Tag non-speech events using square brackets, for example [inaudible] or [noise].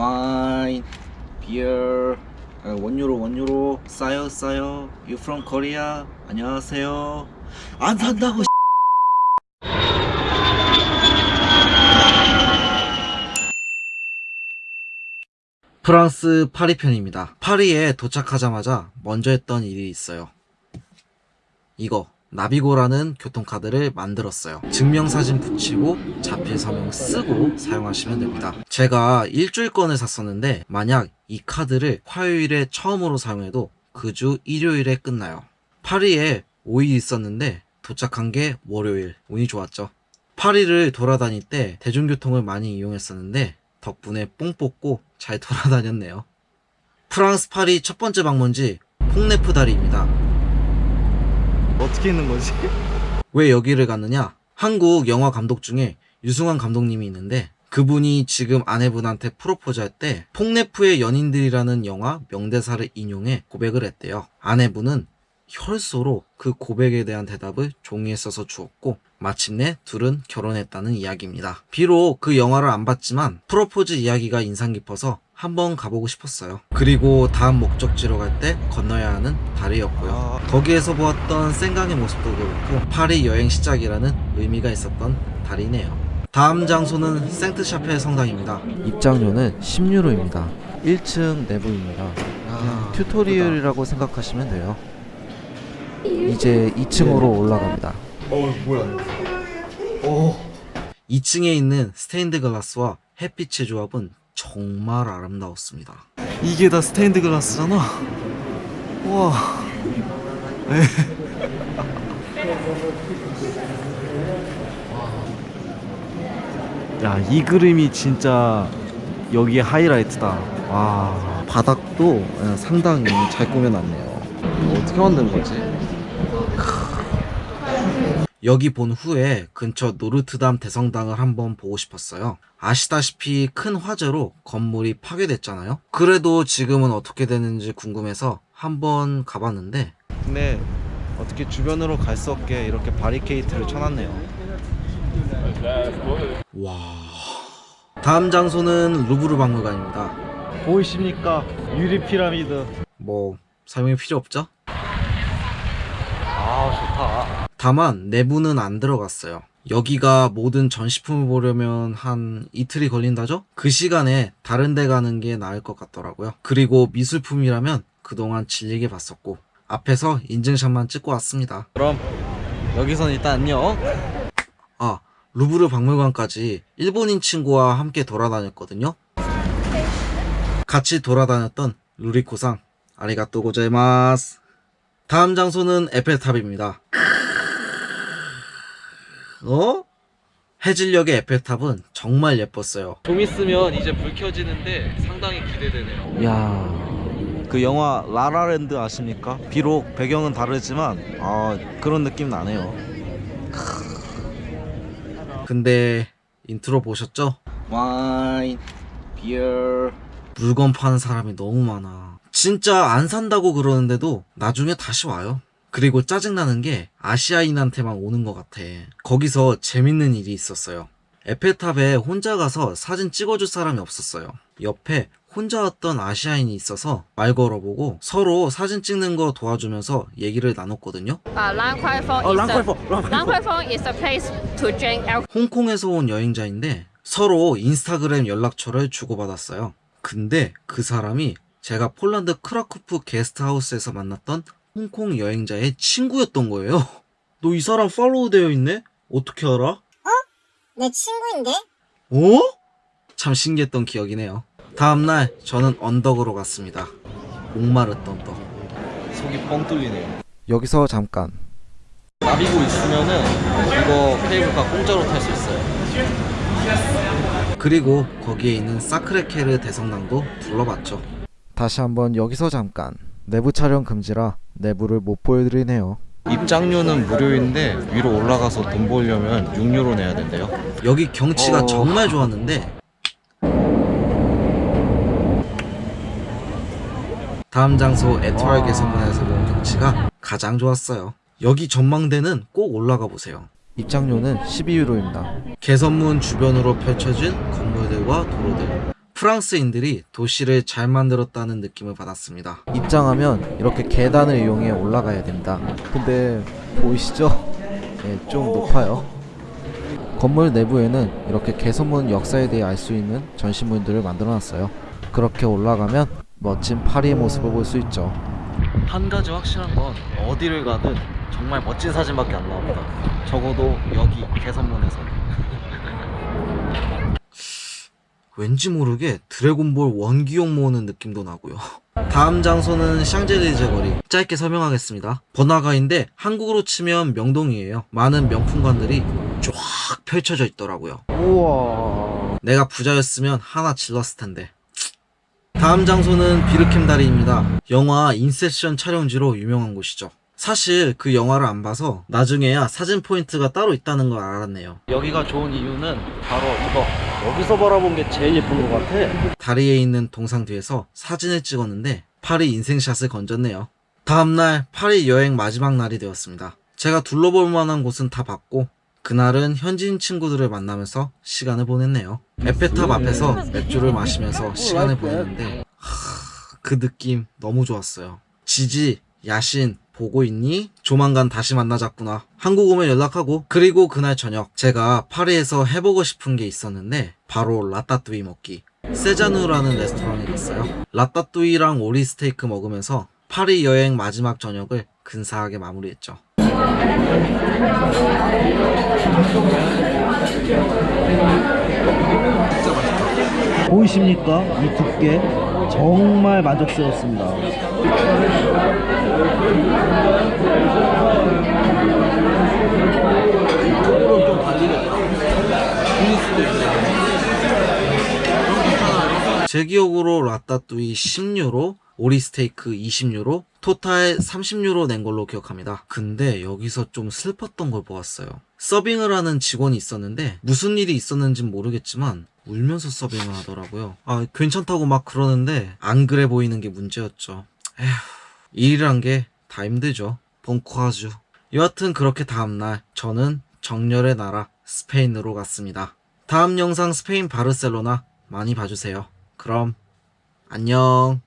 와인, 비어, 아, 원유로 원유로 싸요 싸요. You from Korea? 안녕하세요. 안 산다고. 프랑스 파리 편입니다. 파리에 도착하자마자 먼저 했던 일이 있어요. 이거 나비고라는 교통카드를 만들었어요. 증명사진 붙이고 자필 서명 쓰고 사용하시면 됩니다. 제가 일주일권을 샀었는데 만약 이 카드를 화요일에 처음으로 사용해도 그 주 일요일에 끝나요. 파리에 5일 있었는데 도착한 게 월요일. 운이 좋았죠. 파리를 돌아다닐 때 대중교통을 많이 이용했었는데 덕분에 뽕 뽑고 잘 돌아다녔네요. 프랑스 파리 첫 번째 방문지 퐁네프 다리입니다. 어떻게 있는 거지? [laughs] 왜 여기를 갔느냐? 한국 영화 감독 중에 유승환 감독님이 있는데 그분이 지금 아내분한테 프로포즈 할 때 폭네프의 연인들이라는 영화 명대사를 인용해 고백을 했대요. 아내분은 혈서로 그 고백에 대한 대답을 종이에 써서 주었고 마침내 둘은 결혼했다는 이야기입니다. 비록 그 영화를 안 봤지만 프로포즈 이야기가 인상 깊어서 한번 가보고 싶었어요. 그리고 다음 목적지로 갈 때 건너야 하는 다리였고요. 거기에서 보았던 생강의 모습도 그렇고 파리 여행 시작이라는 의미가 있었던 다리네요. 다음 장소는 생트샤페 성당입니다. 입장료는 10유로입니다. 1층 내부입니다. 아, tutorial이라고 생각하시면 돼요. 이제 2층으로 올라갑니다. 어 뭐야? 2층에 있는 스테인드 글라스와 햇빛의 조합은 정말 아름다웠습니다. 이게 다 스테인드 글라스잖아. 와. 야, 이 그림이 진짜 여기에 하이라이트다. 와. 바닥도 상당히 잘 꾸며놨네요. 어떻게 만든 거지? 여기 본 후에 근처 노르트담 대성당을 한번 보고 싶었어요. 아시다시피 큰 화재로 건물이 파괴됐잖아요. 그래도 지금은 어떻게 되는지 궁금해서 한번 가봤는데 근데 어떻게 주변으로 갈 수 없게 이렇게 바리케이트를 쳐놨네요. 와 다음 장소는 루브르 박물관입니다. 보이십니까? 유리 피라미드. 뭐 설명이 필요 없죠? 아, 좋 다. 다만 내부는 안 들어갔어요. 여기가 모든 전시품을 보려면 한 이틀이 걸린다죠? 그 시간에 다른 데 가는 게 나을 것 같더라고요. 그리고 미술품이라면 그동안 질리게 봤었고 앞에서 인증샷만 찍고 왔습니다. 그럼 여기선 일단 안녕. 아, 루브르 박물관까지 일본인 친구와 함께 돌아다녔거든요. 같이 돌아다녔던 루리코상 아리가또 고자이마스. 다음 장소는 에펠탑입니다. 어? 해질녘의 에펠탑은 정말 예뻤어요. 좀 있으면 이제 불 켜지는데 상당히 기대되네요. 야 그 영화 라라랜드 아십니까? 비록 배경은 다르지만 아 그런 느낌 나네요. 근데 인트로 보셨죠? wine, beer 물건 파는 사람이 너무 많아. 진짜 안 산다고 그러는데도 나중에 다시 와요. 그리고 짜증나는 게 아시아인한테만 오는 것 같아. 거기서 재밌는 일이 있었어요. 에펠탑에 혼자 가서 사진 찍어줄 사람이 없었어요. 옆에 혼자 왔던 아시아인이 있어서 말 걸어보고 서로 사진 찍는 거 도와주면서 얘기를 나눴거든요. 홍콩에서 온 여행자인데 서로 인스타그램 연락처를 주고받았어요. 근데 그 사람이 제가 폴란드 크라쿠프 게스트하우스에서 만났던 홍콩 여행자의 친구였던 거예요. [laughs] 너 이 사람 팔로우 되어 있네? 어떻게 알아? 내 친구인데? 어? 참 신기했던 기억이네요. 다음날 저는 언덕으로 갔습니다. 목마르던 터. 속이 뻥 뚫리네요. 여기서 잠깐 나비고 있으면은 이거 케이블카 공짜로 탈 수 있어요. 그리고 거기에 있는 사크레케르 대성당도 둘러봤죠. 다시 한번 여기서 잠깐 내부 촬영 금지라 내부를 못 보여드리네요. 입장료는 무료인데 위로 올라가서 돈 벌려면 6유로 내야 된대요. 여기 경치가 어. 정말 좋았는데 다음 장소 에토알 개선문에서 본 경치가 가장 좋았어요. 여기 전망대는 꼭 올라가 보세요. 입장료는 12유로입니다. 개선문 주변으로 펼쳐진 건물들과 도로들 프랑스인들이 도시를 잘 만들었다는 느낌을 받았습니다. 입장하면 이렇게 계단을 이용해 올라가야 됩니다. 근데 보이시죠? 네, 좀 높아요. 건물 내부에는 이렇게 개선문 역사에 대해 알 수 있는 전시물들을 만들어 놨어요. 그렇게 올라가면 멋진 파리의 모습을 볼 수 있죠. 한 가지 확실한 건 어디를 가든 정말 멋진 사진밖에 안 나옵니다. 적어도 여기 개선문에서. 왠지 모르게 드래곤볼 원기용 모으는 느낌도 나고요. 다음 장소는 샹젤리제 거리. 짧게 설명하겠습니다. 번화가인데 한국으로 치면 명동이에요. 많은 명품관들이 쫙 펼쳐져 있더라고요. 우와. 내가 부자였으면 하나 질렀을 텐데. 다음 장소는 비르캠 다리입니다. 영화 인셉션 촬영지로 유명한 곳이죠. 사실 그 영화를 안 봐서 나중에야 사진 포인트가 따로 있다는 걸 알았네요. 여기가 좋은 이유는 바로 이거. 여기서 바라본 게 제일 예쁜 것 같아. 다리에 있는 동상 뒤에서 사진을 찍었는데 파리 인생샷을 건졌네요. 다음날 파리 여행 마지막 날이 되었습니다. 제가 둘러볼 만한 곳은 다 봤고 그날은 현지인 친구들을 만나면서 시간을 보냈네요. 에펠탑 앞에서 맥주를 마시면서 시간을 보냈는데 하, 그 느낌 너무 좋았어요. 지지, 야신 보고 있니? 조만간 다시 만나자꾸나. 한국 오면 연락하고 그리고 그날 저녁 제가 파리에서 해보고 싶은 게 있었는데 바로 라따뚜이 먹기. 세자누라는 레스토랑에 갔어요. 라따뚜이랑 오리 스테이크 먹으면서 파리 여행 마지막 저녁을 근사하게 마무리했죠. 보이십니까? 이 두께 정말 만족스럽습니다. 제 기억으로 라따뚜이 10유로, 오리 스테이크 20유로, 토탈 30유로 낸 걸로 기억합니다. 근데 여기서 좀 슬펐던 걸 보았어요. 서빙을 하는 직원이 있었는데 무슨 일이 있었는진 모르겠지만 울면서 서빙을 하더라고요. 아, 괜찮다고 막 그러는데 안 그래 보이는 게 문제였죠. 에휴, 일이란 게 다 힘들죠. 본코아주. 여하튼 그렇게 다음날 저는 정열의 나라 스페인으로 갔습니다. 다음 영상 스페인 바르셀로나 많이 봐주세요. 그럼 안녕.